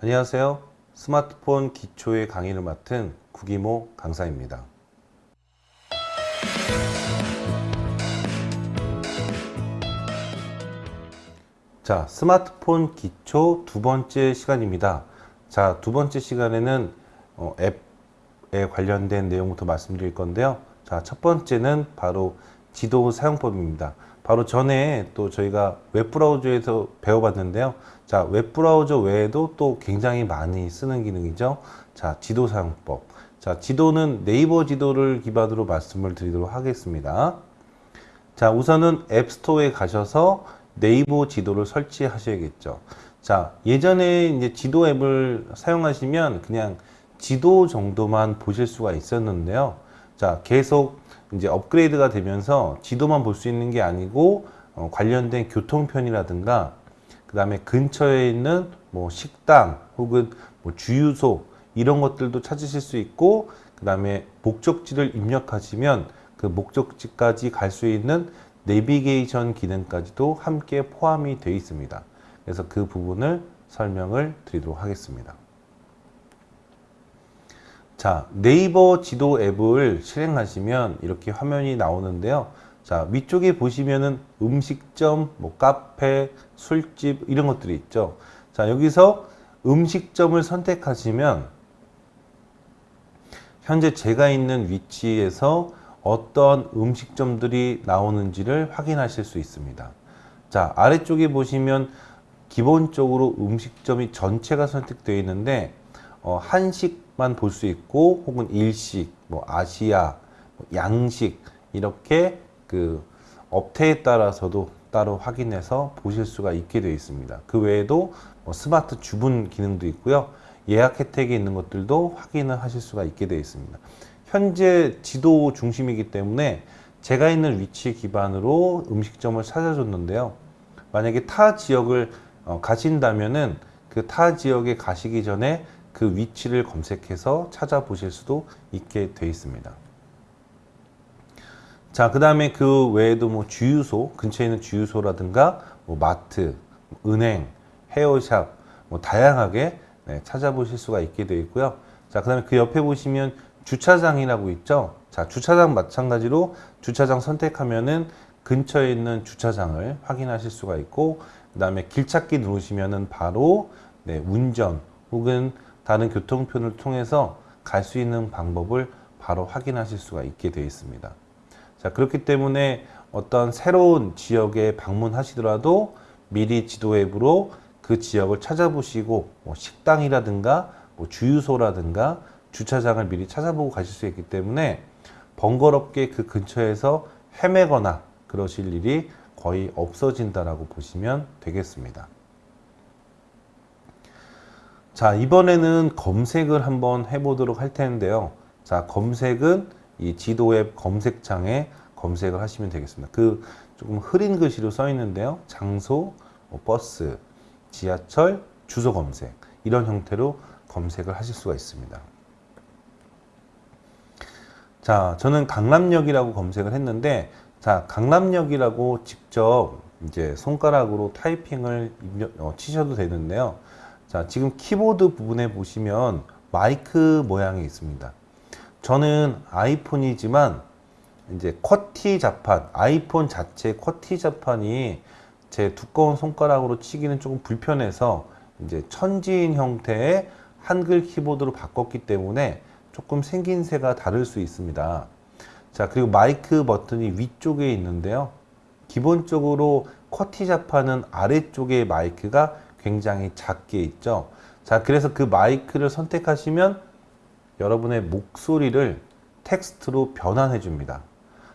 안녕하세요. 스마트폰 기초의 강의를 맡은 구기모 강사입니다. 자, 스마트폰 기초 두 번째 시간입니다. 자, 두 번째 시간에는 어, 앱에 관련된 내용부터 말씀드릴 건데요. 자, 첫 번째는 바로 지도 사용법입니다. 바로 전에 또 저희가 웹브라우저에서 배워봤는데요. 자, 웹브라우저 외에도 또 굉장히 많이 쓰는 기능이죠. 자, 지도 사용법. 자, 지도는 네이버 지도를 기반으로 말씀을 드리도록 하겠습니다. 자, 우선은 앱스토어에 가셔서 네이버 지도를 설치하셔야겠죠. 자, 예전에 이제 지도 앱을 사용하시면 그냥 지도 정도만 보실 수가 있었는데요. 자, 계속 이제 업그레이드가 되면서 지도만 볼 수 있는 게 아니고 어, 관련된 교통편이라든가 그 다음에 근처에 있는 뭐 식당 혹은 뭐 주유소 이런 것들도 찾으실 수 있고 그 다음에 목적지를 입력하시면 그 목적지까지 갈 수 있는 내비게이션 기능까지도 함께 포함이 되어 있습니다. 그래서 그 부분을 설명을 드리도록 하겠습니다. 자, 네이버 지도 앱을 실행하시면 이렇게 화면이 나오는데요. 자, 위쪽에 보시면은 음식점, 뭐 카페, 술집 이런 것들이 있죠. 자, 여기서 음식점을 선택하시면 현재 제가 있는 위치에서 어떤 음식점들이 나오는지를 확인하실 수 있습니다. 자, 아래쪽에 보시면 기본적으로 음식점이 전체가 선택되어 있는데 어, 한식 만 볼 수 있고 혹은 일식, 뭐 아시아, 뭐 양식 이렇게 그 업태에 따라서도 따로 확인해서 보실 수가 있게 되어 있습니다. 그 외에도 뭐 스마트 주문 기능도 있고요. 예약 혜택이 있는 것들도 확인을 하실 수가 있게 되어 있습니다. 현재 지도 중심이기 때문에 제가 있는 위치 기반으로 음식점을 찾아줬는데요. 만약에 타 지역을 어, 가신다면은 그 타 지역에 가시기 전에 그 위치를 검색해서 찾아보실 수도 있게 되어 있습니다. 자, 그 다음에 그 외에도 뭐 주유소, 근처에 있는 주유소라든가 뭐 마트, 은행, 헤어샵, 뭐 다양하게 네, 찾아보실 수가 있게 되어 있고요. 자, 그 다음에 그 옆에 보시면 주차장이라고 있죠. 자, 주차장 마찬가지로 주차장 선택하면은 근처에 있는 주차장을 확인하실 수가 있고, 그 다음에 길 찾기 누르시면은 바로 네, 운전 혹은 다른 교통편을 통해서 갈 수 있는 방법을 바로 확인하실 수가 있게 되어 있습니다. 자, 그렇기 때문에 어떤 새로운 지역에 방문하시더라도 미리 지도 앱으로 그 지역을 찾아보시고 뭐 식당이라든가 뭐 주유소라든가 주차장을 미리 찾아보고 가실 수 있기 때문에 번거롭게 그 근처에서 헤매거나 그러실 일이 거의 없어진다라고 보시면 되겠습니다. 자, 이번에는 검색을 한번 해보도록 할 텐데요. 자, 검색은 이 지도 앱 검색창에 검색을 하시면 되겠습니다. 그 조금 흐린 글씨로 써 있는데요. 장소, 뭐 버스, 지하철, 주소 검색 이런 형태로 검색을 하실 수가 있습니다. 자, 저는 강남역이라고 검색을 했는데 자, 강남역이라고 직접 이제 손가락으로 타이핑을 어, 치셔도 되는데요. 자, 지금 키보드 부분에 보시면 마이크 모양이 있습니다. 저는 아이폰이지만 이제 쿼티 자판, 아이폰 자체 쿼티 자판이 제 두꺼운 손가락으로 치기는 조금 불편해서 이제 천지인 형태의 한글 키보드로 바꿨기 때문에 조금 생긴새가 다를 수 있습니다. 자, 그리고 마이크 버튼이 위쪽에 있는데요. 기본적으로 쿼티 자판은 아래쪽에 마이크가 굉장히 작게 있죠. 자, 그래서 그 마이크를 선택하시면 여러분의 목소리를 텍스트로 변환해 줍니다.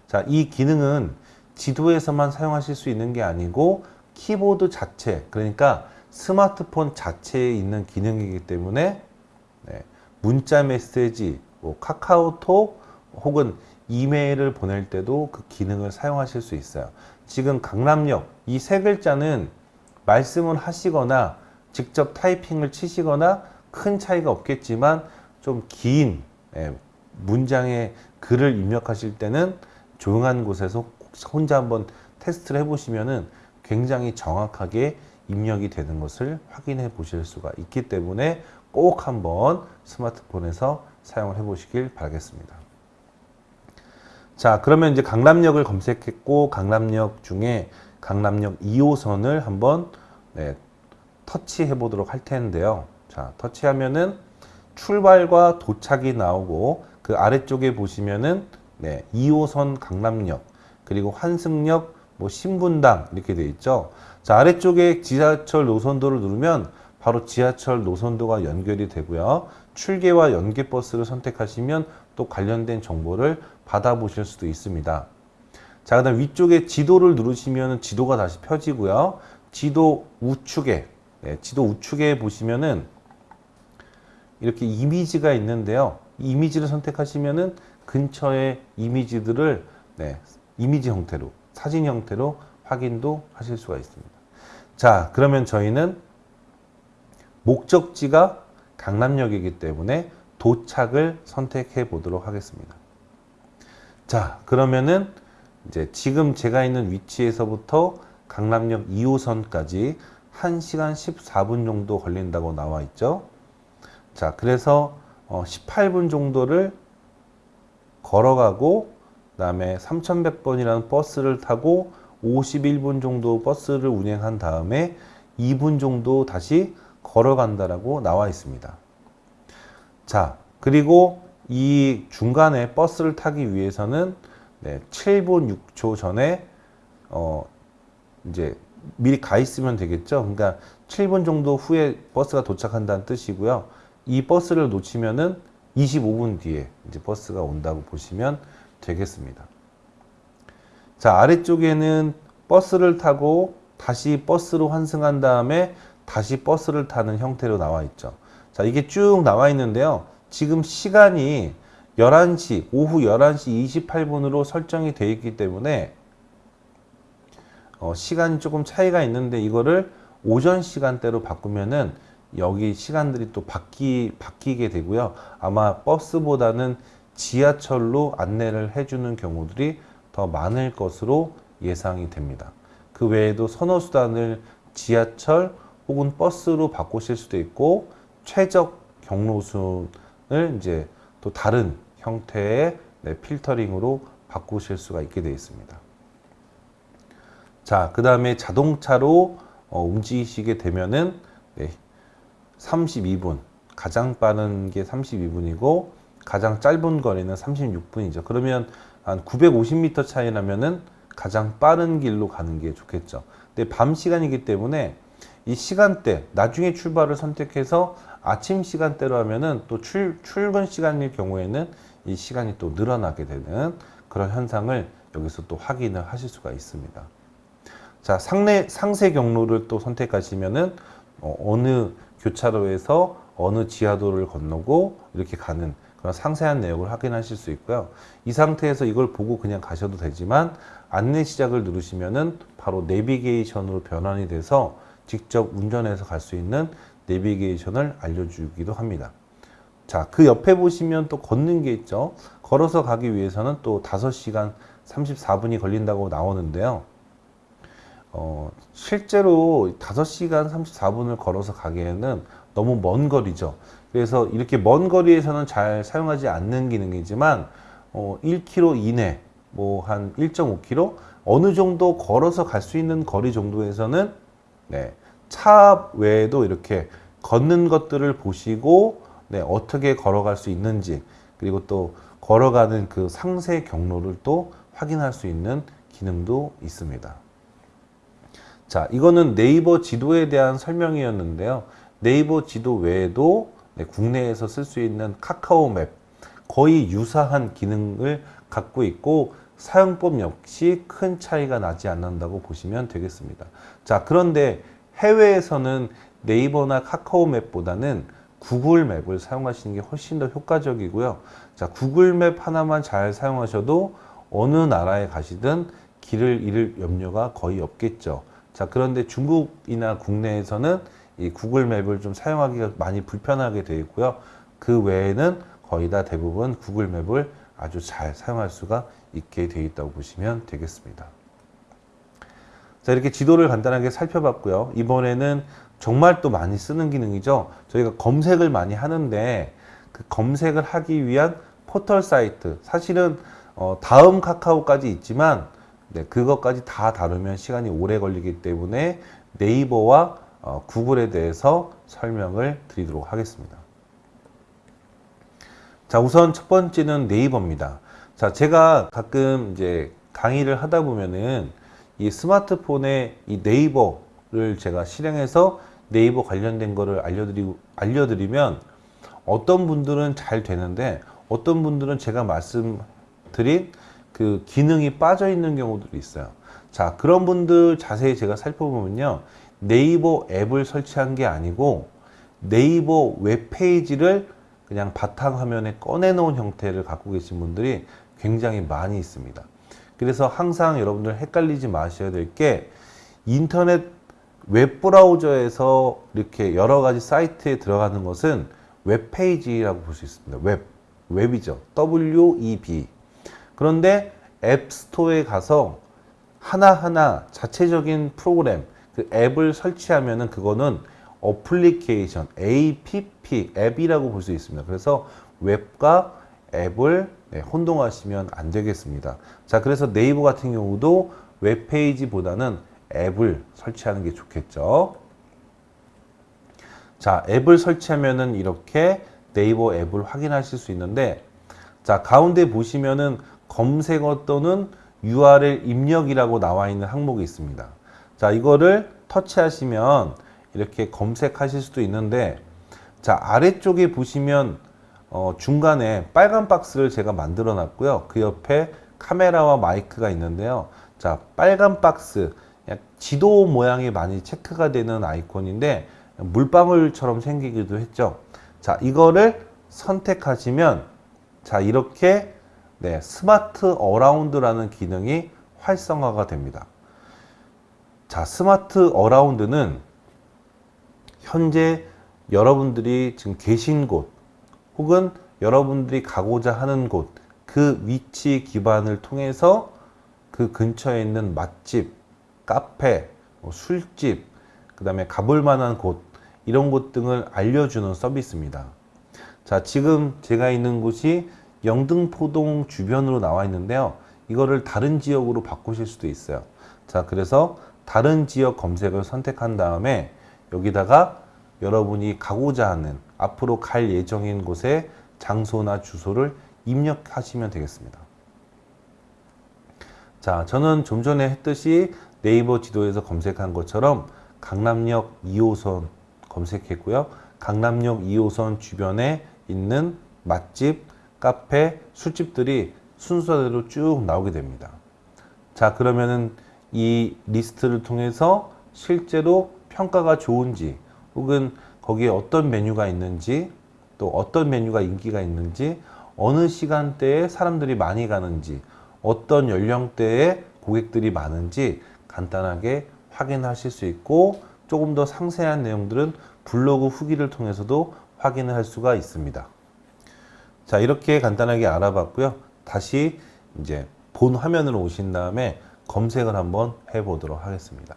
자, 이 기능은 지도에서만 사용하실 수 있는 게 아니고 키보드 자체, 그러니까 스마트폰 자체에 있는 기능이기 때문에 네, 문자 메시지, 뭐 카카오톡 혹은 이메일을 보낼 때도 그 기능을 사용하실 수 있어요. 지금 강남역 이 세 글자는 말씀을 하시거나 직접 타이핑을 치시거나 큰 차이가 없겠지만 좀긴 예, 문장의 글을 입력하실 때는 조용한 곳에서 혼자 한번 테스트를 해보시면은 굉장히 정확하게 입력이 되는 것을 확인해 보실 수가 있기 때문에 꼭 한번 스마트폰에서 사용을 해 보시길 바라겠습니다. 자, 그러면 이제 강남역을 검색했고 강남역 중에 강남역 2호선을 한번 네, 터치해 보도록 할 텐데요. 자, 터치하면은 출발과 도착이 나오고 그 아래쪽에 보시면은 네, 2호선 강남역 그리고 환승역 뭐 신분당 이렇게 돼 있죠. 자, 아래쪽에 지하철 노선도를 누르면 바로 지하철 노선도가 연결이 되고요. 출계와 연계 버스를 선택하시면 또 관련된 정보를 받아보실 수도 있습니다. 자, 그 다음 위쪽에 지도를 누르시면 지도가 다시 펴지고요. 지도 우측에, 네, 지도 우측에 보시면은 이렇게 이미지가 있는데요. 이 이미지를 선택하시면은 근처의 이미지들을 네, 이미지 형태로, 사진 형태로 확인도 하실 수가 있습니다. 자, 그러면 저희는 목적지가 강남역이기 때문에 도착을 선택해 보도록 하겠습니다. 자, 그러면은 이제 지금 제가 있는 위치에서부터 강남역 2호선까지 1시간 14분 정도 걸린다고 나와 있죠. 자, 그래서 어 18분 정도를 걸어가고 그 다음에 3100번이라는 버스를 타고 51분 정도 버스를 운행한 다음에 2분 정도 다시 걸어간다라고 나와 있습니다. 자, 그리고 이 중간에 버스를 타기 위해서는 네, 7분 6초 전에 어 이제 미리 가 있으면 되겠죠. 그러니까 7분 정도 후에 버스가 도착한다는 뜻이고요. 이 버스를 놓치면은 25분 뒤에 이제 버스가 온다고 보시면 되겠습니다. 자, 아래쪽에는 버스를 타고 다시 버스로 환승한 다음에 다시 버스를 타는 형태로 나와 있죠. 자, 이게 쭉 나와 있는데요. 지금 시간이 11시, 오후 11시 28분으로 설정이 되어 있기 때문에 어, 시간이 조금 차이가 있는데 이거를 오전 시간대로 바꾸면은 여기 시간들이 또 바뀌, 바뀌게 되고요. 아마 버스보다는 지하철로 안내를 해주는 경우들이 더 많을 것으로 예상이 됩니다. 그 외에도 선호수단을 지하철 혹은 버스로 바꾸실 수도 있고 최적 경로순을 이제 또 다른 형태의 네, 필터링으로 바꾸실 수가 있게 되어 있습니다. 자, 그 다음에 자동차로 어, 움직이시게 되면은 네, 32분 가장 빠른 게 32분이고 가장 짧은 거리는 36분이죠. 그러면 한 950m 차이 나면은 가장 빠른 길로 가는 게 좋겠죠. 근데 밤 시간이기 때문에 이 시간대 나중에 출발을 선택해서 아침 시간대로 하면은 또 출, 출근 시간일 경우에는 이 시간이 또 늘어나게 되는 그런 현상을 여기서 또 확인을 하실 수가 있습니다. 자, 상내, 상세 경로를 또 선택하시면은 어, 어느 교차로에서 어느 지하도를 건너고 이렇게 가는 그런 상세한 내용을 확인하실 수 있고요. 이 상태에서 이걸 보고 그냥 가셔도 되지만 안내 시작을 누르시면은 바로 내비게이션으로 변환이 돼서 직접 운전해서 갈 수 있는 내비게이션을 알려주기도 합니다. 자, 그 옆에 보시면 또 걷는 게 있죠. 걸어서 가기 위해서는 또 5시간 34분이 걸린다고 나오는데요. 어, 실제로 5시간 34분을 걸어서 가기에는 너무 먼 거리죠. 그래서 이렇게 먼 거리에서는 잘 사용하지 않는 기능이지만 어, 1km 이내, 뭐 한 1.5km 어느 정도 걸어서 갈 수 있는 거리 정도에서는 네, 차 외에도 이렇게 걷는 것들을 보시고 네, 어떻게 걸어갈 수 있는지 그리고 또 걸어가는 그 상세 경로를 또 확인할 수 있는 기능도 있습니다. 자, 이거는 네이버 지도에 대한 설명이었는데요. 네이버 지도 외에도 네, 국내에서 쓸 수 있는 카카오 맵 거의 유사한 기능을 갖고 있고 사용법 역시 큰 차이가 나지 않는다고 보시면 되겠습니다. 자, 그런데 해외에서는 네이버나 카카오 맵보다는 구글 맵을 사용하시는 게 훨씬 더 효과적이고요. 자, 구글 맵 하나만 잘 사용하셔도 어느 나라에 가시든 길을 잃을 염려가 거의 없겠죠. 자, 그런데 중국이나 국내에서는 이 구글 맵을 좀 사용하기가 많이 불편하게 되어 있고요. 그 외에는 거의 다 대부분 구글 맵을 아주 잘 사용할 수가 있게 되어 있다고 보시면 되겠습니다. 자, 이렇게 지도를 간단하게 살펴봤고요. 이번에는 정말 또 많이 쓰는 기능이죠. 저희가 검색을 많이 하는데 그 검색을 하기 위한 포털 사이트. 사실은 어, 다음 카카오까지 있지만 네, 그것까지 다 다루면 시간이 오래 걸리기 때문에 네이버와 어, 구글에 대해서 설명을 드리도록 하겠습니다. 자, 우선 첫 번째는 네이버입니다. 자, 제가 가끔 이제 강의를 하다 보면은 이 스마트폰에 이 네이버를 제가 실행해서 네이버 관련된 거를 알려드리고, 알려드리면 어떤 분들은 잘 되는데 어떤 분들은 제가 말씀드린 그 기능이 빠져 있는 경우들이 있어요. 자, 그런 분들 자세히 제가 살펴보면요. 네이버 앱을 설치한 게 아니고 네이버 웹페이지를 그냥 바탕화면에 꺼내놓은 형태를 갖고 계신 분들이 굉장히 많이 있습니다. 그래서 항상 여러분들 헷갈리지 마셔야 될 게 인터넷 웹브라우저에서 이렇게 여러 가지 사이트에 들어가는 것은 웹페이지라고 볼 수 있습니다. 웹, 웹이죠. W-E-B. 그런데 App Store에 가서 하나하나 자체적인 프로그램, 그 앱을 설치하면 은 그거는 어플리케이션, APP, 앱이라고 볼 수 있습니다. 그래서 웹과 앱을 네, 혼동하시면 안 되겠습니다. 자, 그래서 네이버 같은 경우도 웹페이지보다는 앱을 설치하는 게 좋겠죠. 자, 앱을 설치하면은 이렇게 네이버 앱을 확인하실 수 있는데, 자, 가운데 보시면은 검색어 또는 URL 입력이라고 나와 있는 항목이 있습니다. 자, 이거를 터치하시면 이렇게 검색하실 수도 있는데, 자, 아래쪽에 보시면 어, 중간에 빨간 박스를 제가 만들어 놨고요. 그 옆에 카메라와 마이크가 있는데요. 자, 빨간 박스, 지도 모양이 많이 체크가 되는 아이콘인데 물방울처럼 생기기도 했죠. 자, 이거를 선택하시면 자, 이렇게 네, Smart Around라는 기능이 활성화가 됩니다. 자, Smart Around는 현재 여러분들이 지금 계신 곳 혹은 여러분들이 가고자 하는 곳 그 위치 기반을 통해서 그 근처에 있는 맛집, 카페, 뭐 술집, 그 다음에 가볼 만한 곳 이런 곳 등을 알려주는 서비스입니다. 자, 지금 제가 있는 곳이 영등포동 주변으로 나와 있는데요. 이거를 다른 지역으로 바꾸실 수도 있어요. 자, 그래서 다른 지역 검색을 선택한 다음에 여기다가 여러분이 가고자 하는 앞으로 갈 예정인 곳의 장소나 주소를 입력하시면 되겠습니다. 자, 저는 좀 전에 했듯이 네이버 지도에서 검색한 것처럼 강남역 2호선 검색했고요. 강남역 2호선 주변에 있는 맛집, 카페, 술집들이 순서대로 쭉 나오게 됩니다. 자, 그러면은 이 리스트를 통해서 실제로 평가가 좋은지 혹은 거기에 어떤 메뉴가 있는지 또 어떤 메뉴가 인기가 있는지 어느 시간대에 사람들이 많이 가는지 어떤 연령대의 고객들이 많은지 간단하게 확인하실 수 있고 조금 더 상세한 내용들은 블로그 후기를 통해서도 확인을 할 수가 있습니다. 자, 이렇게 간단하게 알아봤고요. 다시 이제 본 화면으로 오신 다음에 검색을 한번 해보도록 하겠습니다.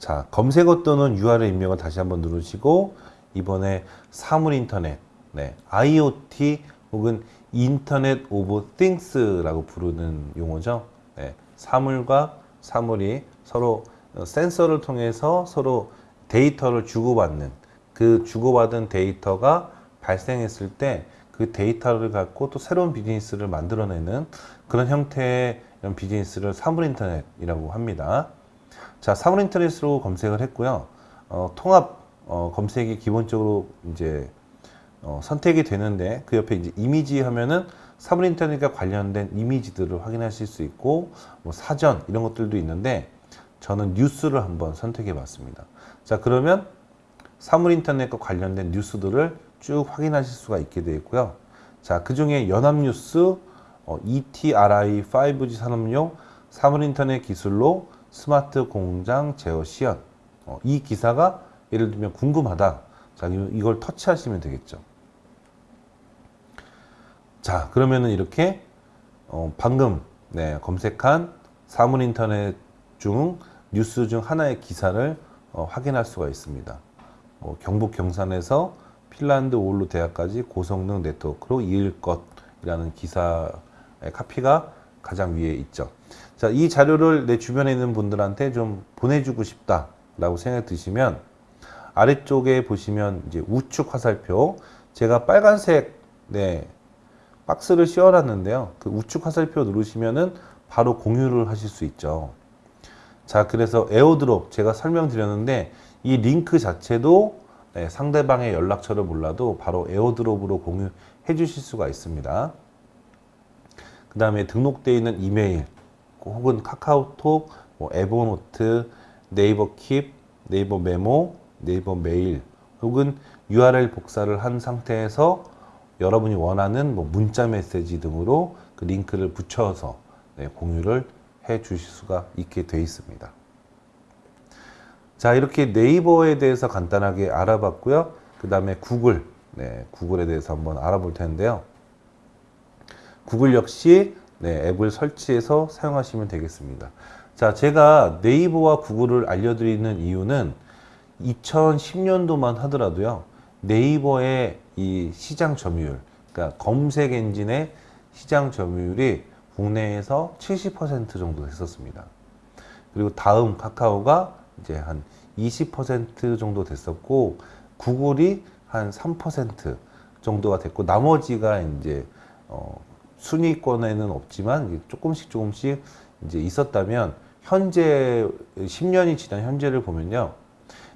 자, 검색어 또는 URL 입력을 다시 한번 누르시고 이번에 사물 인터넷, 네, IoT 혹은 Internet of Things라고 부르는 용어죠. 네, 사물과 사물이 서로 센서를 통해서 서로 데이터를 주고받는 그 주고받은 데이터가 발생했을 때 그 데이터를 갖고 또 새로운 비즈니스를 만들어내는 그런 형태의 이런 비즈니스를 사물 인터넷이라고 합니다. 자, 사물 인터넷으로 검색을 했고요. 어, 통합 어, 검색이 기본적으로 이제 어, 선택이 되는데 그 옆에 이제 이미지 하면은 사물 인터넷과 관련된 이미지들을 확인하실 수 있고 뭐 사전 이런 것들도 있는데 저는 뉴스를 한번 선택해 봤습니다. 자, 그러면 사물 인터넷과 관련된 뉴스들을 쭉 확인하실 수가 있게 되어 있고요. 자, 그 중에 연합뉴스 어, ETRI 5G 산업용 사물 인터넷 기술로 스마트 공장 제어 시연. 어, 이 기사가 예를 들면 궁금하다. 자, 이걸 터치하시면 되겠죠. 자, 그러면은 이렇게 어, 방금 네, 검색한 사물 인터넷 중 뉴스 중 하나의 기사를 어, 확인할 수가 있습니다. 뭐 경북 경산에서 핀란드 오울루 대학까지 고성능 네트워크로 이을 것이라는 기사의 카피가 가장 위에 있죠. 자, 이 자료를 내 주변에 있는 분들한테 좀 보내주고 싶다라고 생각이 드시면 아래쪽에 보시면 이제 우측 화살표 제가 빨간색 네 박스를 씌워놨는데요. 그 우측 화살표 누르시면은 바로 공유를 하실 수 있죠. 자, 그래서 AirDrop 제가 설명드렸는데 이 링크 자체도 네, 상대방의 연락처를 몰라도 바로 AirDrop으로 공유해 주실 수가 있습니다. 그 다음에 등록되어 있는 이메일 혹은 카카오톡, 뭐 에버노트, 네이버 킵, 네이버 메모, 네이버 메일 혹은 URL 복사를 한 상태에서 여러분이 원하는 뭐 문자 메시지 등으로 그 링크를 붙여서 네, 공유를 해 주실 수가 있게 되어 있습니다. 자 이렇게 네이버에 대해서 간단하게 알아봤고요. 그 다음에 구글, 네, 구글에 대해서 한번 알아볼 텐데요. 구글 역시 네, 앱을 설치해서 사용하시면 되겠습니다. 자, 제가 네이버와 구글을 알려드리는 이유는 2010년도만 하더라도요. 네이버의 이 시장 점유율, 그러니까 검색 엔진의 시장 점유율이 국내에서 70% 정도 됐었습니다. 그리고 다음 카카오가 이제 한 20% 정도 됐었고 구글이 한 3% 정도가 됐고 나머지가 이제 어 순위권에는 없지만 조금씩 조금씩 이제 있었다면 현재 10년이 지난 현재를 보면요.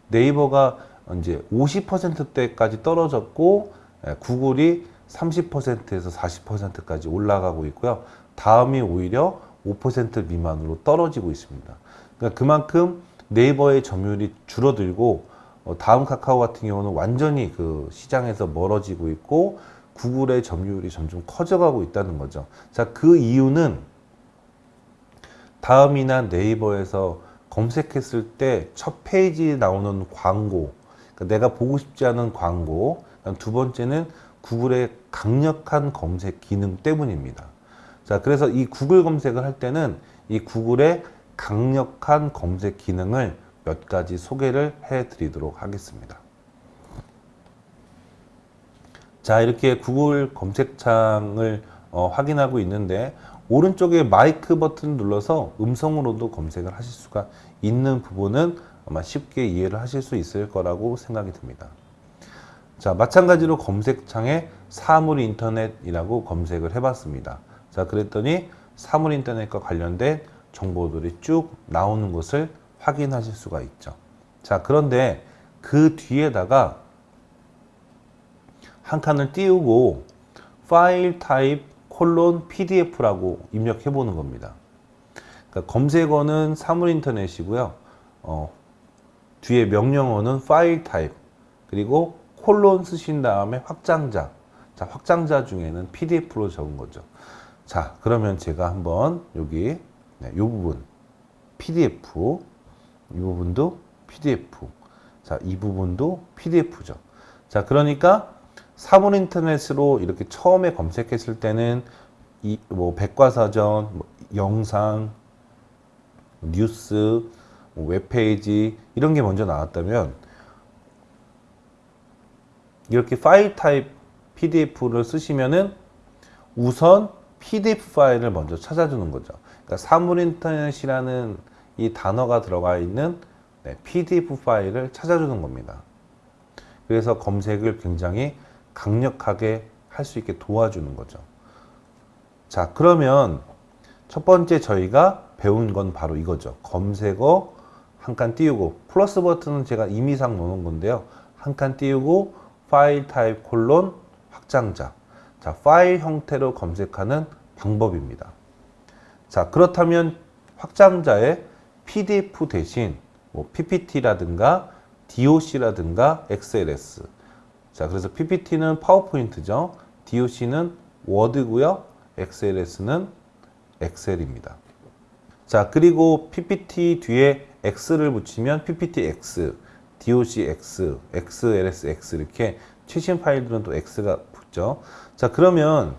네이버가 이제 50%대까지 떨어졌고 예, 구글이 30%에서 40%까지 올라가고 있고요. 다음이 오히려 5% 미만으로 떨어지고 있습니다. 그러니까 그만큼 네이버의 점유율이 줄어들고 어, 다음 카카오 같은 경우는 완전히 그 시장에서 멀어지고 있고 구글의 점유율이 점점 커져가고 있다는 거죠. 자, 그 이유는 다음이나 네이버에서 검색했을 때 첫 페이지에 나오는 광고, 그러니까 내가 보고 싶지 않은 광고, 두 번째는 구글의 강력한 검색 기능 때문입니다. 자, 그래서 이 구글 검색을 할 때는 이 구글의 강력한 검색 기능을 몇 가지 소개를 해 드리도록 하겠습니다. 자, 이렇게 구글 검색창을 어, 확인하고 있는데 오른쪽에 마이크 버튼 눌러서 음성으로도 검색을 하실 수가 있는 부분은 아마 쉽게 이해를 하실 수 있을 거라고 생각이 듭니다. 자, 마찬가지로 검색창에 사물 인터넷이라고 검색을 해봤습니다. 자, 그랬더니 사물 인터넷과 관련된 정보들이 쭉 나오는 것을 확인하실 수가 있죠. 자, 그런데 그 뒤에다가 한 칸을 띄우고 파일 타입 콜론 pdf라고 입력해 보는 겁니다. 그러니까 검색어는 사물 인터넷이고요. 어, 뒤에 명령어는 파일 타입 그리고 콜론 쓰신 다음에 확장자 자 확장자 중에는 pdf로 적은 거죠. 자 그러면 제가 한번 여기 네, 이 부분 pdf 이 부분도 pdf 자 이 부분도 pdf죠. 자 그러니까 사물 인터넷으로 이렇게 처음에 검색했을 때는 이 뭐 백과사전, 뭐 영상, 뉴스, 뭐 웹페이지 이런 게 먼저 나왔다면 이렇게 파일 타입 PDF를 쓰시면은 우선 PDF 파일을 먼저 찾아주는 거죠. 그러니까 사물 인터넷이라는 이 단어가 들어가 있는 네, PDF 파일을 찾아주는 겁니다. 그래서 검색을 굉장히 강력하게 할 수 있게 도와주는 거죠. 자, 그러면 첫 번째 저희가 배운 건 바로 이거죠. 검색어 한 칸 띄우고 플러스 버튼은 제가 임의상 놓은 건데요. 한 칸 띄우고 파일 타입 콜론 확장자. 자, 파일 형태로 검색하는 방법입니다. 자, 그렇다면 확장자의 PDF 대신 뭐 PPT라든가 DOC라든가 XLS 자, 그래서 PPT는 파워포인트죠. DOC는 워드고요. XLS는 엑셀입니다. 자, 그리고 PPT 뒤에 X를 붙이면 PPTX, DOCX, XLSX 이렇게 최신 파일들은 또 X가 붙죠. 자, 그러면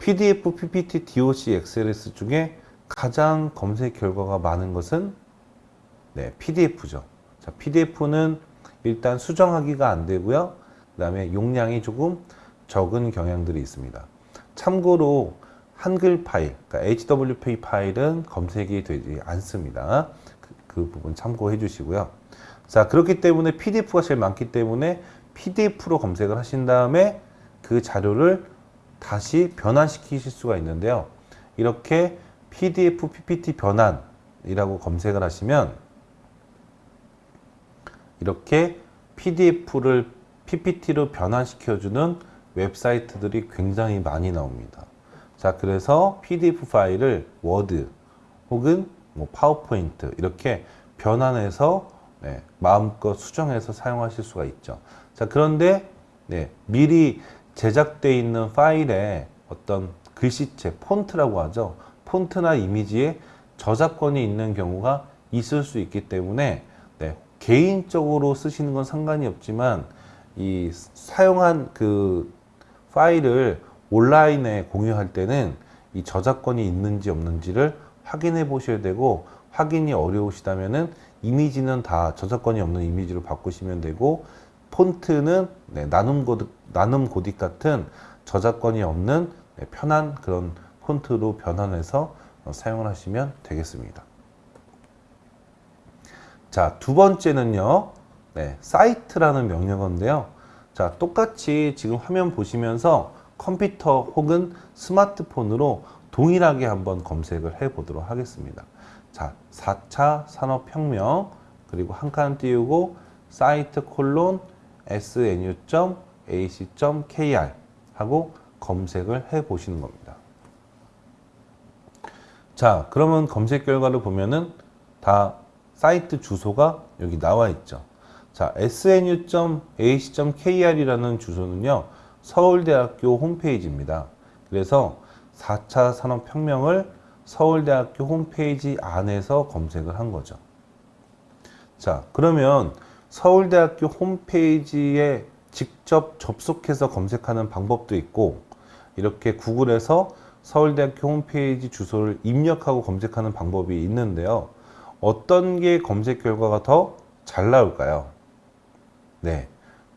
PDF, PPT, DOC, XLS 중에 가장 검색 결과가 많은 것은 네, PDF죠. 자, PDF는 일단 수정하기가 안 되고요. 그 다음에 용량이 조금 적은 경향들이 있습니다. 참고로 한글 파일, 그러니까 HWP 파일은 검색이 되지 않습니다. 그, 그 부분 참고해 주시고요. 자, 그렇기 때문에 PDF가 제일 많기 때문에 PDF로 검색을 하신 다음에 그 자료를 다시 변환시키실 수가 있는데요. 이렇게 PDF, PPT 변환이라고 검색을 하시면 이렇게 PDF를 PPT로 변환시켜주는 웹사이트들이 굉장히 많이 나옵니다. 자, 그래서 PDF 파일을 워드 혹은 뭐 파워포인트 이렇게 변환해서 네, 마음껏 수정해서 사용하실 수가 있죠. 자, 그런데 네, 미리 제작되어 있는 파일에 어떤 글씨체, 폰트라고 하죠. 폰트나 이미지에 저작권이 있는 경우가 있을 수 있기 때문에 네, 개인적으로 쓰시는 건 상관이 없지만 이 사용한 그 파일을 온라인에 공유할 때는 이 저작권이 있는지 없는지를 확인해 보셔야 되고 확인이 어려우시다면은 이미지는 다 저작권이 없는 이미지로 바꾸시면 되고 폰트는 네, 나눔 고딕, 나눔 고딕 같은 저작권이 없는 네, 편한 그런 폰트로 변환해서 어, 사용을 하시면 되겠습니다. 자, 두 번째는요. 네, 사이트라는 명령어인데요. 자, 똑같이 지금 화면 보시면서 컴퓨터 혹은 스마트폰으로 동일하게 한번 검색을 해 보도록 하겠습니다. 자, 4차 산업혁명 그리고 한 칸 띄우고 사이트 콜론 snu.ac.kr 하고 검색을 해 보시는 겁니다. 자, 그러면 검색 결과를 보면은 다 사이트 주소가 여기 나와 있죠. 자, snu.ac.kr이라는 주소는요, 서울대학교 홈페이지입니다. 그래서 4차 산업혁명을 서울대학교 홈페이지 안에서 검색을 한 거죠. 자, 그러면 서울대학교 홈페이지에 직접 접속해서 검색하는 방법도 있고, 이렇게 구글에서 서울대학교 홈페이지 주소를 입력하고 검색하는 방법이 있는데요. 어떤 게 검색 결과가 더 잘 나올까요? 네,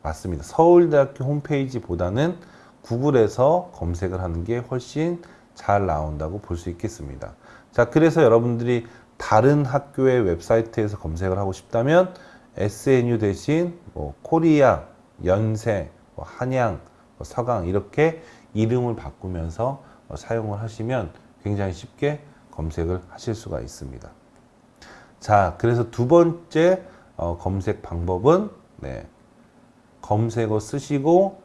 맞습니다. 서울대학교 홈페이지보다는 구글에서 검색을 하는 게 훨씬 잘 나온다고 볼 수 있겠습니다. 자, 그래서 여러분들이 다른 학교의 웹사이트에서 검색을 하고 싶다면 SNU 대신 뭐 코리아, 연세, 뭐 한양, 뭐 서강 이렇게 이름을 바꾸면서 어, 사용을 하시면 굉장히 쉽게 검색을 하실 수가 있습니다. 자, 그래서 두 번째 어, 검색 방법은 네, 검색어 쓰시고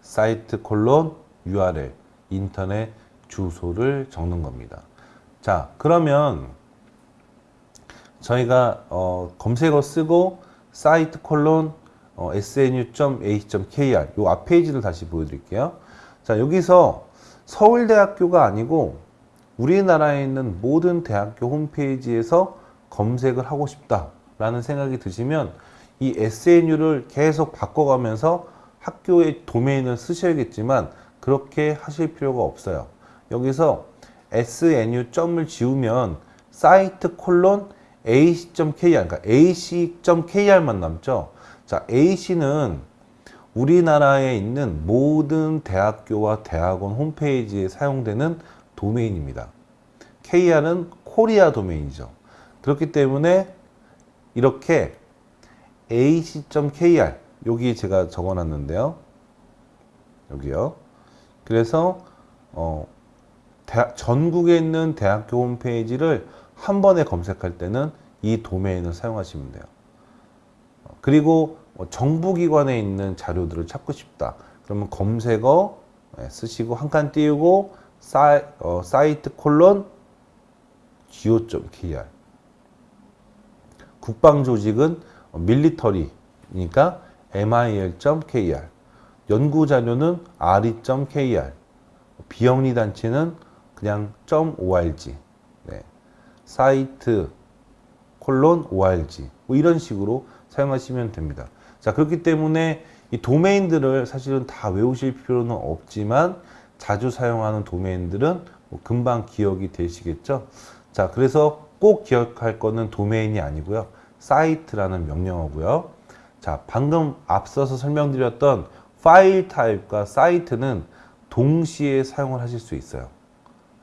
사이트 콜론 URL 인터넷 주소를 적는 겁니다. 자, 그러면 저희가 어, 검색어 쓰고 사이트 콜론 어, snu.ac.kr 요앞 페이지를 다시 보여드릴게요. 자, 여기서 서울대학교가 아니고 우리나라에 있는 모든 대학교 홈페이지에서 검색을 하고 싶다라는 생각이 드시면 이 SNU를 계속 바꿔가면서 학교의 도메인을 쓰셔야겠지만 그렇게 하실 필요가 없어요. 여기서 SNU 점을 지우면 사이트 콜론 ac.kr 그러니까 ac.kr만 남죠. 자, ac는 우리나라에 있는 모든 대학교와 대학원 홈페이지에 사용되는 도메인입니다. KR은 코리아 도메인이죠. 그렇기 때문에 이렇게 ac.kr 여기 제가 적어놨는데요. 여기요. 그래서 어, 대학, 전국에 있는 대학교 홈페이지를 한 번에 검색할 때는 이 도메인을 사용하시면 돼요. 그리고 뭐 정부기관에 있는 자료들을 찾고 싶다. 그러면 검색어 예, 쓰시고 한 칸 띄우고 사이, 어, 사이트 콜론 go.kr 국방조직은 밀리터리니까 mil.kr 연구 자료는 re.kr 비영리 단체는 그냥 .org 네. 사이트 콜론 org 뭐 이런 식으로 사용하시면 됩니다. 자 그렇기 때문에 이 도메인들을 사실은 다 외우실 필요는 없지만 자주 사용하는 도메인들은 뭐 금방 기억이 되시겠죠. 자 그래서 꼭 기억할 거는 도메인이 아니고요. 사이트라는 명령어고요. 자, 방금 앞서서 설명드렸던 파일 타입과 사이트는 동시에 사용을 하실 수 있어요.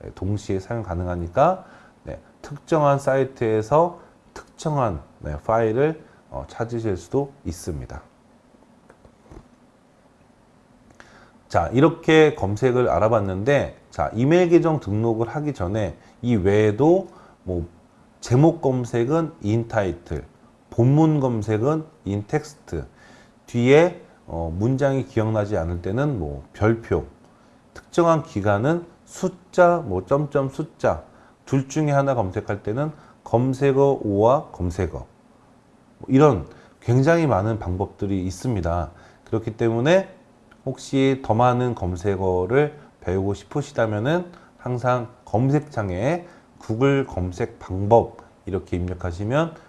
네, 동시에 사용 가능하니까 네, 특정한 사이트에서 특정한 네, 파일을 어, 찾으실 수도 있습니다. 자, 이렇게 검색을 알아봤는데, 자, 이메일 계정 등록을 하기 전에 이 외에도 뭐 제목 검색은 인타이틀, 본문 검색은 인텍스트, 뒤에 어, 문장이 기억나지 않을 때는 뭐 별표, 특정한 기간은 숫자, 뭐 점점 숫자, 둘 중에 하나 검색할 때는 검색어 5와 검색어. 뭐 이런 굉장히 많은 방법들이 있습니다. 그렇기 때문에 혹시 더 많은 검색어를 배우고 싶으시다면은 항상 검색창에 구글 검색 방법 이렇게 입력하시면 어,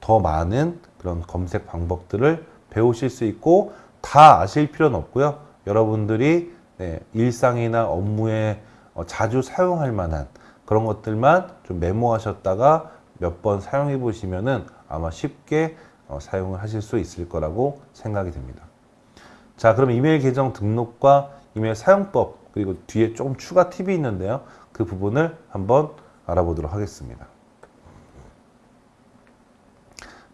더 많은 그런 검색 방법들을 배우실 수 있고 다 아실 필요는 없고요. 여러분들이 네, 일상이나 업무에 어, 자주 사용할 만한 그런 것들만 좀 메모하셨다가 몇 번 사용해 보시면은 아마 쉽게 어, 사용을 하실 수 있을 거라고 생각이 됩니다. 자, 그럼 이메일 계정 등록과 이메일 사용법 그리고 뒤에 조금 추가 팁이 있는데요. 그 부분을 한번 알아보도록 하겠습니다.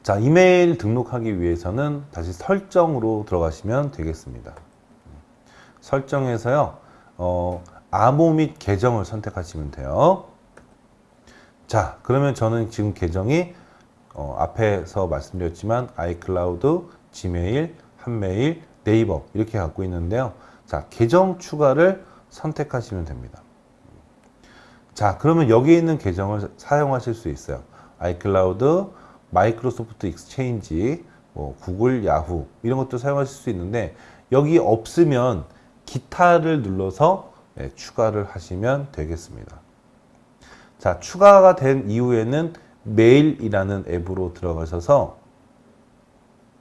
자, 이메일 등록하기 위해서는 다시 설정으로 들어가시면 되겠습니다. 설정에서요, 어, 암호 및 계정을 선택하시면 돼요. 자, 그러면 저는 지금 계정이 어, 앞에서 말씀드렸지만 아이클라우드, 지메일, 한메일, 네이버 이렇게 갖고 있는데요. 자, 계정 추가를 선택하시면 됩니다. 자, 그러면 여기 있는 계정을 사용하실 수 있어요. 아이클라우드, 마이크로소프트 익스체인지, 뭐 구글, 야후 이런 것도 사용하실 수 있는데 여기 없으면 기타를 눌러서 네, 추가를 하시면 되겠습니다. 자, 추가가 된 이후에는 메일이라는 앱으로 들어가셔서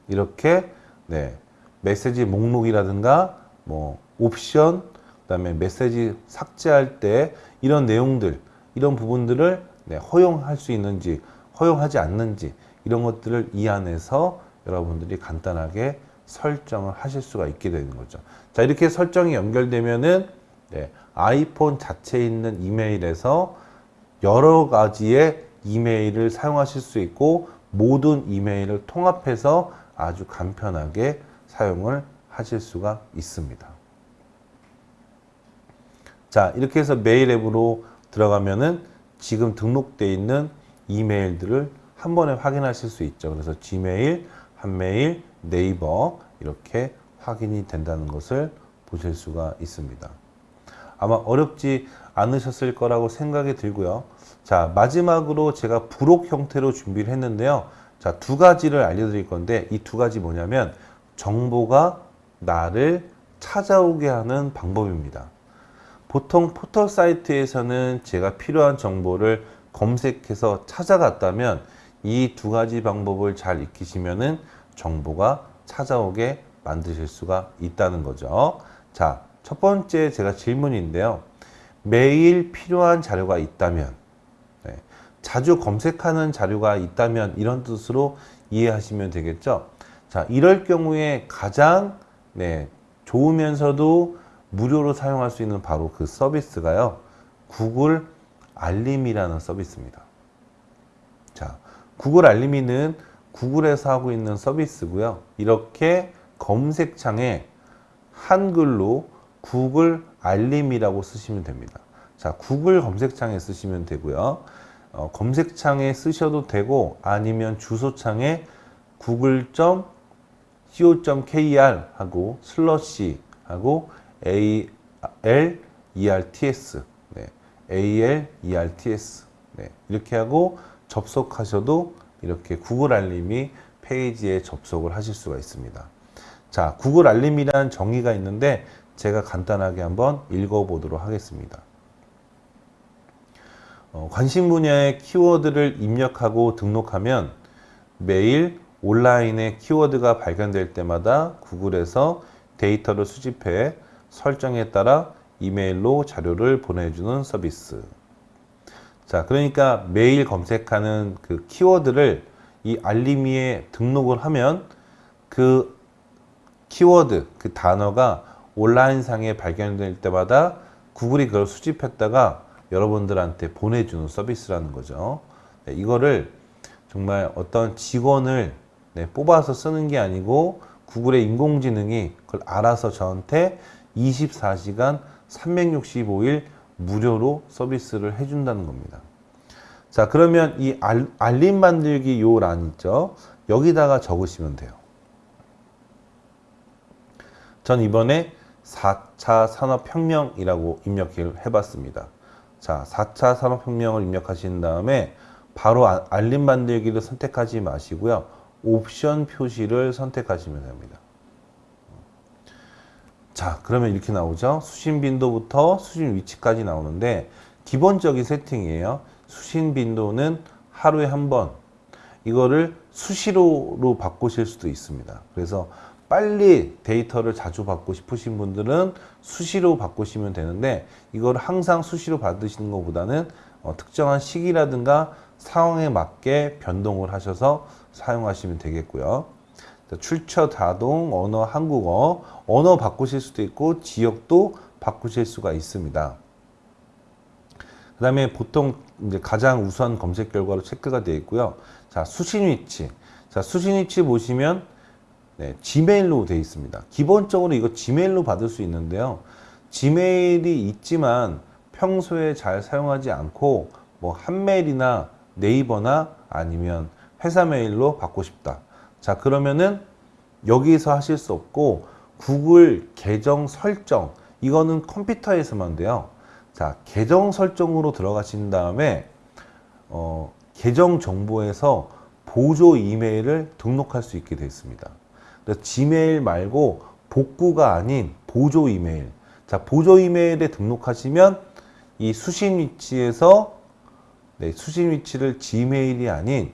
이렇게 네, 메시지 목록이라든가 뭐 옵션 그 다음에 메시지 삭제할 때 이런 내용들 이런 부분들을 네, 허용할 수 있는지 허용하지 않는지 이런 것들을 이 안에서 여러분들이 간단하게 설정을 하실 수가 있게 되는 거죠. 자 이렇게 설정이 연결되면은 네, 아이폰 자체에 있는 이메일에서 여러 가지의 이메일을 사용하실 수 있고 모든 이메일을 통합해서 아주 간편하게 사용을 하실 수가 있습니다. 자, 이렇게 해서 메일 앱으로 들어가면은 지금 등록되어 있는 이메일들을 한 번에 확인하실 수 있죠. 그래서 지메일, 한메일, 네이버 이렇게 확인이 된다는 것을 보실 수가 있습니다. 아마 어렵지 않으셨을 거라고 생각이 들고요. 자, 마지막으로 제가 부록 형태로 준비를 했는데요. 자, 두 가지를 알려드릴 건데 이 두 가지 뭐냐면 정보가 나를 찾아오게 하는 방법입니다. 보통 포털 사이트에서는 제가 필요한 정보를 검색해서 찾아갔다면 이 두 가지 방법을 잘 익히시면은 정보가 찾아오게 만드실 수가 있다는 거죠. 자, 첫 번째 제가 질문인데요. 매일 필요한 자료가 있다면, 네, 자주 검색하는 자료가 있다면 이런 뜻으로 이해하시면 되겠죠. 자, 이럴 경우에 가장 네, 좋으면서도 무료로 사용할 수 있는 바로 그 서비스가요. 구글 알림이라는 서비스입니다. 자, 구글 알림이는 구글에서 하고 있는 서비스고요. 이렇게 검색창에 한글로 구글 알림이라고 쓰시면 됩니다. 자, 구글 검색창에 쓰시면 되고요. 어, 검색창에 쓰셔도 되고 아니면 주소창에 google.co.kr 하고 슬러시 하고 a l e r t s 네, 이렇게 하고 접속하셔도 이렇게 구글 알림이 페이지에 접속을 하실 수가 있습니다. 자, 구글 알림이란 정의가 있는데 제가 간단하게 한번 읽어보도록 하겠습니다. 어, 관심 분야의 키워드를 입력하고 등록하면 매일 온라인에 키워드가 발견될 때마다 구글에서 데이터를 수집해 설정에 따라 이메일로 자료를 보내주는 서비스. 자, 그러니까 매일 검색하는 그 키워드를 이 알림이에 등록을 하면 그 키워드, 그 단어가 온라인상에 발견될 때마다 구글이 그걸 수집했다가 여러분들한테 보내주는 서비스라는 거죠. 네, 이거를 정말 어떤 직원을 네, 뽑아서 쓰는 게 아니고 구글의 인공지능이 그걸 알아서 저한테 24시간 365일 무료로 서비스를 해준다는 겁니다. 자, 그러면 이 알, 알림 만들기 요 란 있죠? 여기다가 적으시면 돼요. 전 이번에 4차 산업혁명이라고 입력을 해봤습니다. 자, 4차 산업혁명을 입력하신 다음에 바로 아- 알림 만들기를 선택하지 마시고요. 옵션 표시를 선택하시면 됩니다. 자, 그러면 이렇게 나오죠. 수신 빈도부터 수신 위치까지 나오는데 기본적인 세팅이에요. 수신 빈도는 하루에 한 번. 이거를 수시로로 바꾸실 수도 있습니다. 그래서 빨리 데이터를 자주 받고 싶으신 분들은 수시로 바꾸시면 되는데 이걸 항상 수시로 받으시는 것보다는 어, 특정한 시기라든가 상황에 맞게 변동을 하셔서 사용하시면 되겠고요. 자, 출처 다동 언어 한국어 언어 바꾸실 수도 있고 지역도 바꾸실 수가 있습니다. 그 다음에 보통 이제 가장 우수한 검색 결과로 체크가 되어 있고요. 자, 수신 위치. 자, 수신 위치 보시면 네, 지메일로 되어 있습니다. 기본적으로 이거 지메일로 받을 수 있는데요. 지메일이 있지만 평소에 잘 사용하지 않고 뭐 한메일이나 네이버나 아니면 회사 메일로 받고 싶다. 자, 그러면은 여기서 하실 수 없고 구글 계정 설정 이거는 컴퓨터에서만 돼요. 자, 계정 설정으로 들어가신 다음에 어, 계정 정보에서 보조 이메일을 등록할 수 있게 되어 있습니다. 지메일 말고 복구가 아닌 보조 이메일. 자, 보조 이메일에 등록하시면 이 수신 위치에서 네, 수신 위치를 지메일이 아닌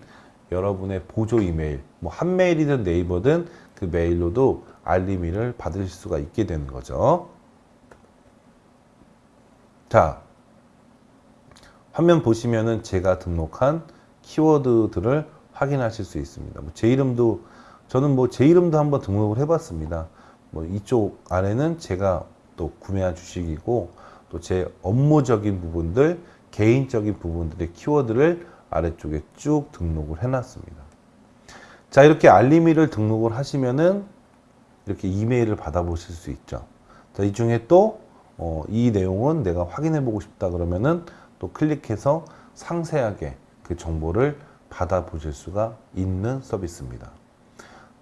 여러분의 보조 이메일, 뭐 한메일이든 네이버든 그 메일로도 알림이를 받으실 수가 있게 되는 거죠. 자, 화면 보시면은 제가 등록한 키워드들을 확인하실 수 있습니다. 뭐 제 이름도 저는 뭐 제 이름도 한번 등록을 해봤습니다. 뭐 이쪽 아래는 제가 또 구매한 주식이고 또 제 업무적인 부분들, 개인적인 부분들의 키워드를 아래쪽에 쭉 등록을 해놨습니다. 자 이렇게 알림이를 등록을 하시면은 이렇게 이메일을 받아보실 수 있죠. 자, 이 중에 또, 어, 이 내용은 내가 확인해 보고 싶다 그러면은 또 클릭해서 상세하게 그 정보를 받아 보실 수가 있는 서비스입니다.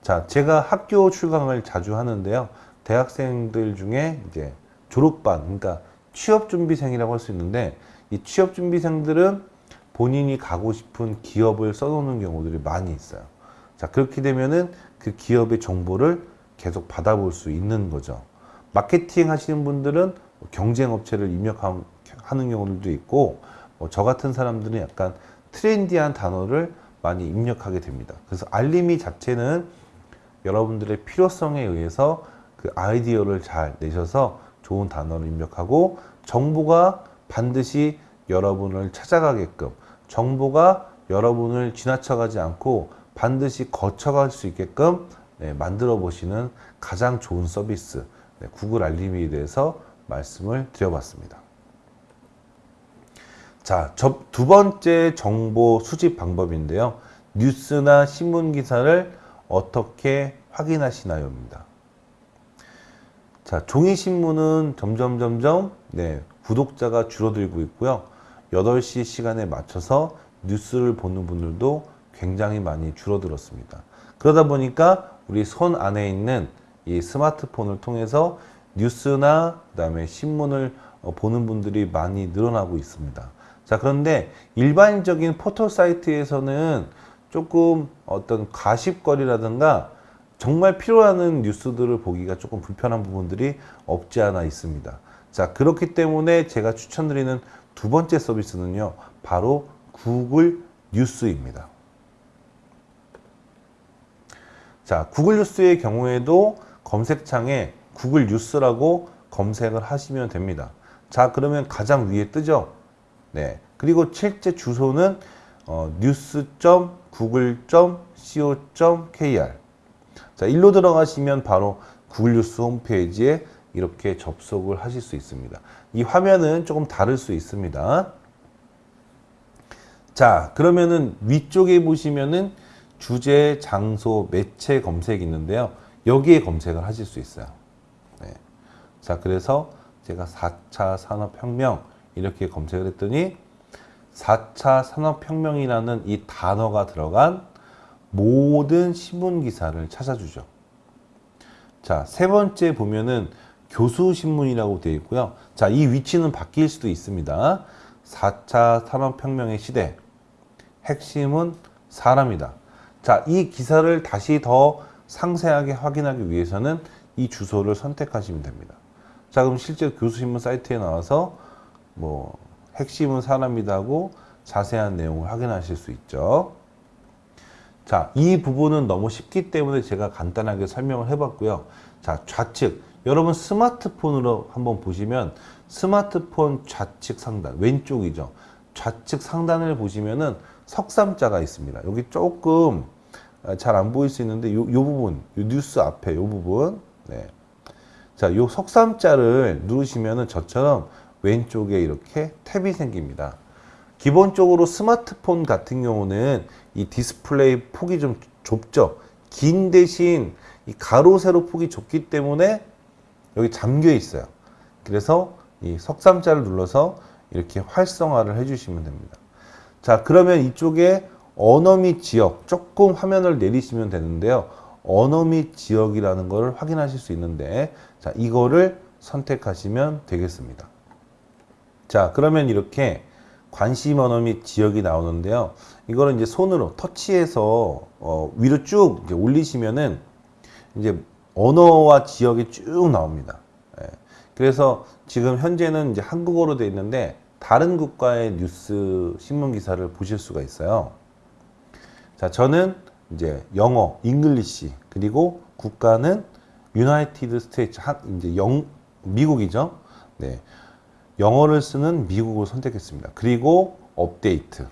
자, 제가 학교 출강을 자주 하는데요. 대학생들 중에 이제 졸업반, 그러니까 취업준비생이라고 할 수 있는데 이 취업준비생들은 본인이 가고 싶은 기업을 써놓는 경우들이 많이 있어요. 자, 그렇게 되면은 그 기업의 정보를 계속 받아볼 수 있는 거죠. 마케팅 하시는 분들은 경쟁 업체를 입력하는 경우들도 있고, 뭐 저 같은 사람들은 약간 트렌디한 단어를 많이 입력하게 됩니다. 그래서 알림이 자체는 여러분들의 필요성에 의해서 그 아이디어를 잘 내셔서 좋은 단어를 입력하고 정보가 반드시 여러분을 찾아가게끔 정보가 여러분을 지나쳐가지 않고 반드시 거쳐갈 수 있게끔 네, 만들어 보시는 가장 좋은 서비스 네, 구글 알림에 대해서 말씀을 드려봤습니다. 자, 두 번째 정보 수집 방법인데요. 뉴스나 신문 기사를 어떻게 확인하시나요입니다. 자, 종이 신문은 점점 점점 네, 구독자가 줄어들고 있고요. 8시 시간에 맞춰서 뉴스를 보는 분들도 굉장히 많이 줄어들었습니다. 그러다 보니까 우리 손 안에 있는 이 스마트폰을 통해서 뉴스나 그다음에 신문을 어, 보는 분들이 많이 늘어나고 있습니다. 자, 그런데 일반적인 포털 사이트에서는 조금 어떤 가십거리라든가 정말 필요하는 뉴스들을 보기가 조금 불편한 부분들이 없지 않아 있습니다. 자, 그렇기 때문에 제가 추천드리는 두 번째 서비스는요, 바로 구글 뉴스입니다. 자, 구글 뉴스의 경우에도 검색창에 구글 뉴스라고 검색을 하시면 됩니다. 자, 그러면 가장 위에 뜨죠? 네. 그리고 실제 주소는 어, news.google.co.kr 자, 일로 들어가시면 바로 구글 뉴스 홈페이지에 이렇게 접속을 하실 수 있습니다. 이 화면은 조금 다를 수 있습니다. 자, 그러면은 위쪽에 보시면은 주제, 장소, 매체 검색이 있는데요. 여기에 검색을 하실 수 있어요. 네. 자, 그래서 제가 4차 산업혁명 이렇게 검색을 했더니 4차 산업혁명이라는 이 단어가 들어간 모든 신문 기사를 찾아주죠. 자, 세 번째 보면은 교수 신문이라고 되어 있고요. 자, 이 위치는 바뀔 수도 있습니다. 4차 산업혁명의 시대. 핵심은 사람이다. 자, 이 기사를 다시 더 상세하게 확인하기 위해서는 이 주소를 선택하시면 됩니다. 자, 그럼 실제 교수신문 사이트에 나와서 뭐 핵심은 사람이다 하고 자세한 내용을 확인하실 수 있죠. 자, 이 부분은 너무 쉽기 때문에 제가 간단하게 설명을 해봤고요. 자, 좌측. 여러분 스마트폰으로 한번 보시면 스마트폰 좌측 상단, 왼쪽이죠. 좌측 상단을 보시면은 석삼자가 있습니다. 여기 조금 아, 잘 안 보일 수 있는데 요, 요 부분, 요 뉴스 앞에 요 부분. 네. 자, 요 석삼자를 누르시면은 저처럼 왼쪽에 이렇게 탭이 생깁니다. 기본적으로 스마트폰 같은 경우는 이 디스플레이 폭이 좀 좁죠. 긴 대신 이 가로 세로 폭이 좁기 때문에 여기 잠겨 있어요. 그래서 이 석삼자를 눌러서 이렇게 활성화를 해주시면 됩니다. 자, 그러면 이쪽에 및 지역 조금 화면을 내리시면 되는데요. 및 지역이라는 것을 확인하실 수 있는데 자, 이거를 선택하시면 되겠습니다. 자, 그러면 이렇게 관심 및 지역이 나오는데요. 이거는 이제 손으로 터치해서 어, 위로 쭉 올리시면은 이제 언어와 지역이 쭉 나옵니다. 예. 그래서 지금 현재는 이제 한국어로 되어 있는데 다른 국가의 뉴스 신문 기사를 보실 수가 있어요. 자, 저는 이제 영어, English 그리고 국가는 United States 이제 영 미국이죠. 네. 영어를 쓰는 미국을 선택했습니다. 그리고 업데이트.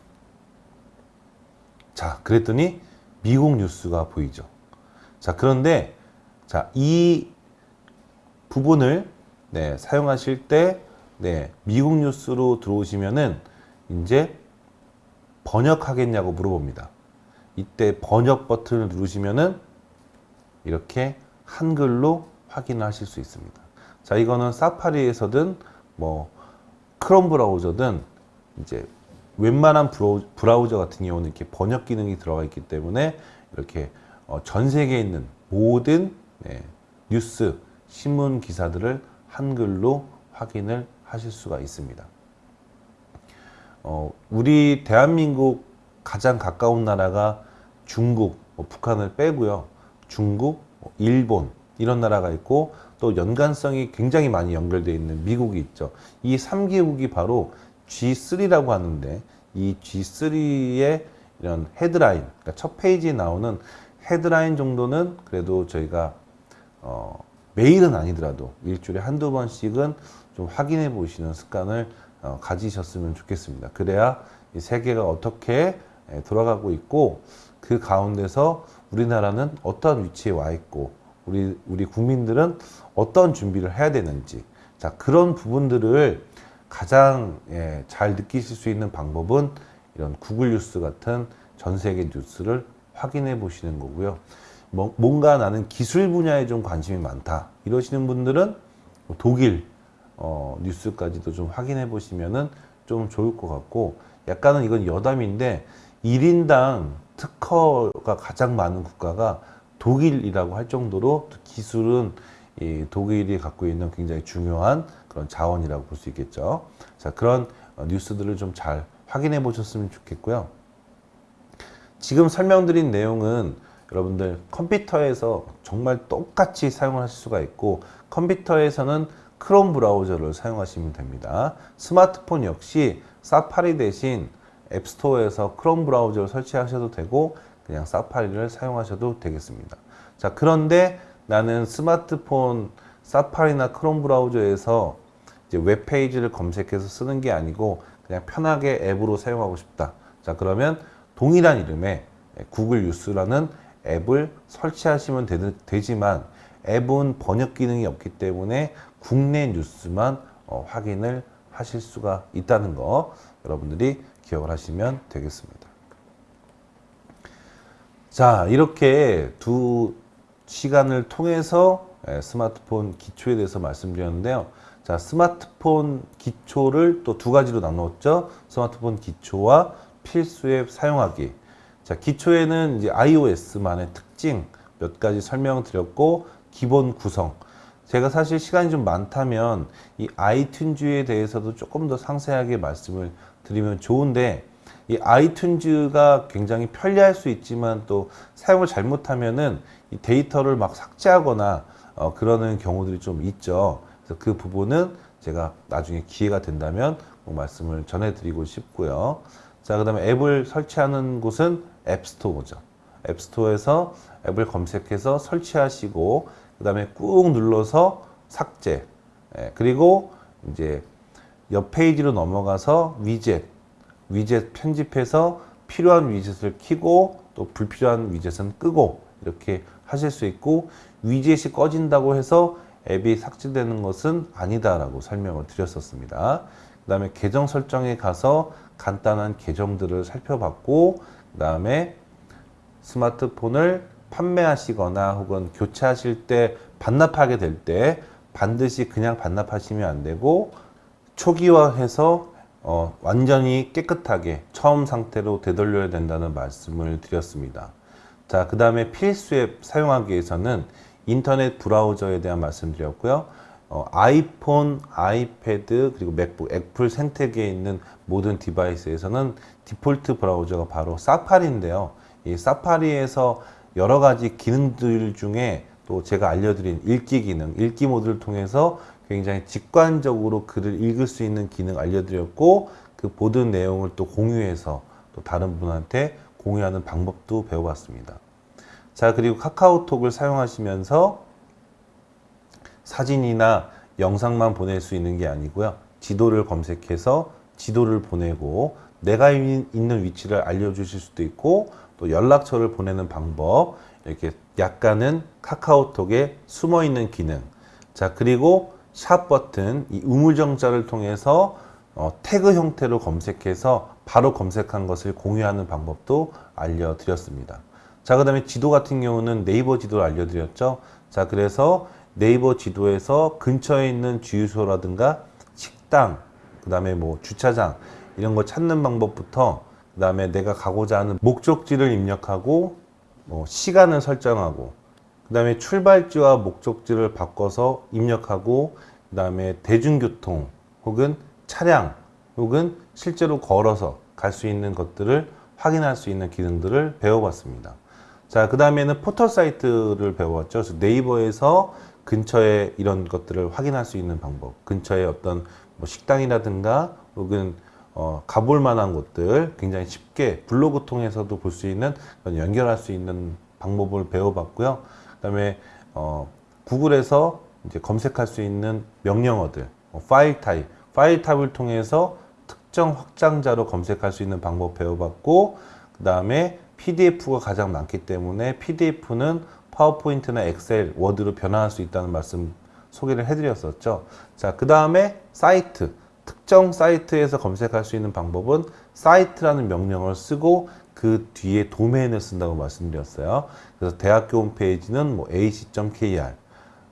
자, 그랬더니 미국 뉴스가 보이죠. 자, 그런데 자, 이 부분을 네, 사용하실 때 네, 미국 뉴스로 들어오시면은 이제 번역하겠냐고 물어봅니다. 이때 번역 버튼을 누르시면은 이렇게 한글로 확인하실 수 있습니다. 자, 이거는 사파리에서든 뭐 크롬 브라우저든 이제 웬만한 브라우저 같은 경우는 이렇게 번역 기능이 들어가 있기 때문에 이렇게 어, 전 세계에 있는 모든 네, 뉴스, 신문 기사들을 한글로 확인을 하실 수가 있습니다. 어, 우리 대한민국 가장 가까운 나라가 중국, 뭐 북한을 빼고요. 중국, 뭐 일본 이런 나라가 있고 또 연관성이 굉장히 많이 연결되어 있는 미국이 있죠. 이 3개국이 바로 G3라고 하는데 이 G3의 이런 헤드라인, 그러니까 첫 페이지에 나오는 헤드라인 정도는 그래도 저희가 어, 매일은 아니더라도 일주일에 한두 번씩은 좀 확인해 보시는 습관을 어, 가지셨으면 좋겠습니다. 그래야 이 세계가 어떻게 돌아가고 있고 그 가운데서 우리나라는 어떤 위치에 와 있고 우리 우리 국민들은 어떤 준비를 해야 되는지 자 그런 부분들을 가장 예, 잘 느끼실 수 있는 방법은 이런 구글 뉴스 같은 전 세계 뉴스를 확인해 보시는 거고요. 뭐, 뭔가 나는 기술 분야에 좀 관심이 많다 이러시는 분들은 뭐 독일 어, 뉴스까지도 좀 확인해 보시면은 좀 좋을 것 같고 약간은 이건 여담인데 1인당 특허가 가장 많은 국가가 독일이라고 할 정도로 기술은 이 독일이 갖고 있는 굉장히 중요한 그런 자원이라고 볼 수 있겠죠. 자, 그런 어, 뉴스들을 좀 잘 확인해 보셨으면 좋겠고요. 지금 설명드린 내용은 여러분들 컴퓨터에서 정말 똑같이 사용하실 수가 있고 컴퓨터에서는 크롬 브라우저를 사용하시면 됩니다. 스마트폰 역시 사파리 대신 앱스토어에서 크롬 브라우저를 설치하셔도 되고 그냥 사파리를 사용하셔도 되겠습니다. 자, 그런데 나는 스마트폰 사파리나 크롬 브라우저에서 이제 웹페이지를 검색해서 쓰는 게 아니고 그냥 편하게 앱으로 사용하고 싶다. 자, 그러면 동일한 이름의 구글 뉴스라는 앱을 설치하시면 되, 지만 앱은 번역 기능이 없기 때문에 국내 뉴스만 어, 확인을 하실 수가 있다는 거 여러분들이 기억을 하시면 되겠습니다. 자, 이렇게 두 시간을 통해서 예, 스마트폰 기초에 대해서 말씀드렸는데요. 자, 스마트폰 기초를 또 두 가지로 나누었죠. 스마트폰 기초와 필수 앱 사용하기. 자, 기초에는 이제 iOS만의 특징 몇 가지 설명드렸고, 기본 구성. 제가 사실 시간이 좀 많다면 이 아이튠즈에 대해서도 조금 더 상세하게 말씀을 드리면 좋은데, 이 아이튠즈가 굉장히 편리할 수 있지만 또 사용을 잘못하면은 이 데이터를 막 삭제하거나 어, 그러는 경우들이 좀 있죠. 그래서 그 부분은 제가 나중에 기회가 된다면 꼭 말씀을 전해드리고 싶고요. 자, 그 다음에 앱을 설치하는 곳은 앱스토어죠. 앱스토어에서 앱을 검색해서 설치하시고, 그 다음에 꾹 눌러서 삭제. 예, 그리고 이제 옆 페이지로 넘어가서 위젯, 위젯 편집해서 필요한 위젯을 키고 또 불필요한 위젯은 끄고 이렇게 하실 수 있고 위젯이 꺼진다고 해서 앱이 삭제되는 것은 아니다라고 설명을 드렸었습니다. 그 다음에 계정 설정에 가서 간단한 계정들을 살펴봤고 그 다음에 스마트폰을 판매하시거나 혹은 교체하실 때 반납하게 될 때 반드시 그냥 반납하시면 안 되고 초기화해서 어, 완전히 깨끗하게 처음 상태로 되돌려야 된다는 말씀을 드렸습니다. 자, 그 다음에 필수 앱 사용하기 위해서는 인터넷 브라우저에 대한 말씀드렸고요. 어, 아이폰, 아이패드, 그리고 맥북, 애플 생태계에 있는 모든 device에서는 디폴트 브라우저가 바로 사파리인데요. 이 사파리에서 여러 가지 기능들 중에 또 제가 알려드린 읽기 기능, 읽기 모드를 통해서 굉장히 직관적으로 글을 읽을 수 있는 기능 알려드렸고 그 보던 내용을 또 공유해서 또 다른 분한테 공유하는 방법도 배워봤습니다. 자, 그리고 카카오톡을 사용하시면서 사진이나 영상만 보낼 수 있는 게 아니고요. 지도를 검색해서 지도를 보내고 내가 있는 위치를 알려주실 수도 있고 또 연락처를 보내는 방법 이렇게 약간은 카카오톡에 숨어 있는 기능 자 그리고 샵 버튼 이 우물정자를 통해서 어, 태그 형태로 검색해서 바로 검색한 것을 공유하는 방법도 알려드렸습니다. 자, 그 다음에 지도 같은 경우는 네이버 지도를 알려드렸죠. 자, 그래서 네이버 지도에서 근처에 있는 주유소라든가 식당, 그 다음에 뭐 주차장, 이런 거 찾는 방법부터, 그 다음에 내가 가고자 하는 목적지를 입력하고, 뭐 시간을 설정하고, 그 다음에 출발지와 목적지를 바꿔서 입력하고, 그 다음에 대중교통 혹은 차량 혹은 실제로 걸어서 갈 수 있는 것들을 확인할 수 있는 기능들을 배워봤습니다. 자, 그 다음에는 포털 사이트를. 그래서 네이버에서 근처에 이런 것들을 확인할 수 있는 방법, 근처에 어떤 뭐 식당이라든가 혹은 어, 가볼 만한 곳들 굉장히 쉽게 블로그 통해서도 볼 수 있는 연결할 수 있는 방법을 배워봤고요. 그다음에 어, 구글에서 이제 검색할 수 있는 명령어들, 뭐 파일 타입, 파일 타입을 통해서 특정 확장자로 검색할 수 있는 방법 배워봤고, 그 다음에 PDF가 가장 많기 때문에 PDF는 파워포인트나 엑셀, 워드로 변화할 수 있다는 말씀 소개를 해드렸었죠. 자, 그 다음에 사이트. 특정 사이트에서 검색할 수 있는 방법은 사이트라는 명령을 쓰고 그 뒤에 도메인을 쓴다고 말씀드렸어요. 그래서 대학교 홈페이지는 뭐 ac.kr,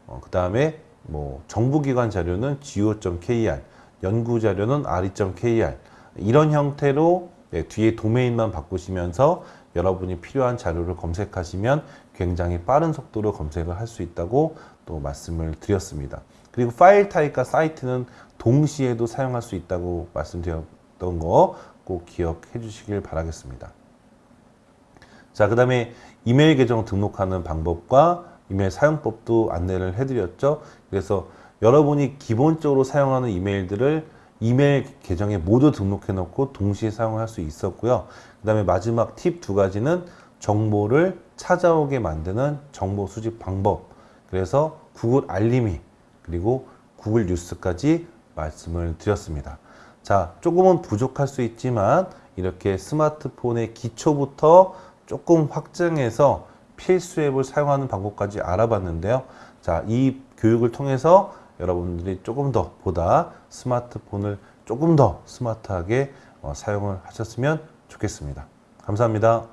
어, 그 다음에 뭐 정부기관 자료는 go.kr, 연구 자료는 re.kr 이런 형태로 네, 뒤에 도메인만 바꾸시면서 여러분이 필요한 자료를 검색하시면 굉장히 빠른 속도로 검색을 할 수 있다고 또 말씀을 드렸습니다. 그리고 파일 타입과 사이트는 동시에도 사용할 수 있다고 말씀드렸던 거 꼭 기억해 주시길 바라겠습니다. 자, 그 다음에 이메일 계정 등록하는 방법과 이메일 사용법도 안내를 해드렸죠. 그래서 여러분이 기본적으로 사용하는 이메일들을 이메일 계정에 모두 등록해 놓고 동시에 사용할 수 있었고요. 그 다음에 마지막 팁 두 가지는 정보를 찾아오게 만드는 정보 수집 방법. 그래서 구글 알림이 그리고 구글 뉴스까지 말씀을 드렸습니다. 자, 조금은 부족할 수 있지만 이렇게 스마트폰의 기초부터 조금 확장해서 필수 앱을 사용하는 방법까지 알아봤는데요. 자, 이 교육을 통해서 여러분들이 조금 더 보다 스마트폰을 조금 더 스마트하게 어, 사용을 하셨으면 좋겠습니다. 감사합니다.